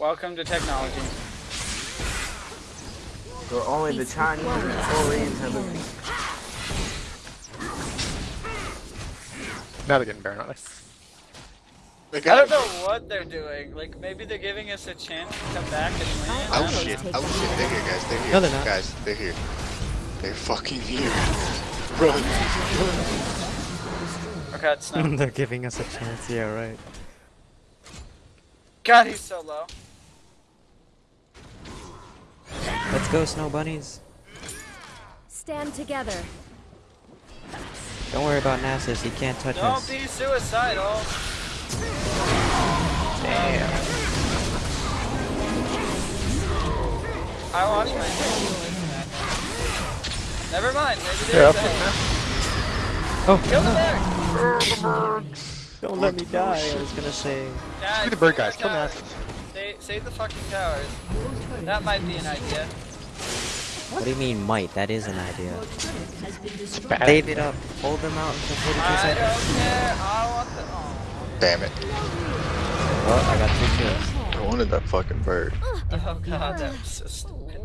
Welcome to technology. So only the Chinese and the Koreans have a Now they're getting Baron on us. They I don't know what they're doing. Like maybe they're giving us a chance to come back and win. Oh shit, oh shit, they're here guys, they're here. No, they're not. Guys, they're here. They're fucking here. Run. Okay, it's not. They're giving us a chance. Yeah, right. God, he's so low. Go, snow bunnies. Stand together. Don't worry about Nasus. He can't touch us. Don't be suicidal. Damn. I watched my Never mind, maybe Yeah, there's I'll a pick Oh, Kill the no. bear! Don't let me die. I was gonna say. Guys, Look at the bird guys, kill towers. Nasus. Save, save the fucking towers. That might be an idea. What do you mean might? That is an idea. Bad. Save it up. Hold them out until 42 I seconds. don't care. I want the. Oh, Damn it. Well, I got two kills. I wanted that fucking bird. oh god, that was so stupid.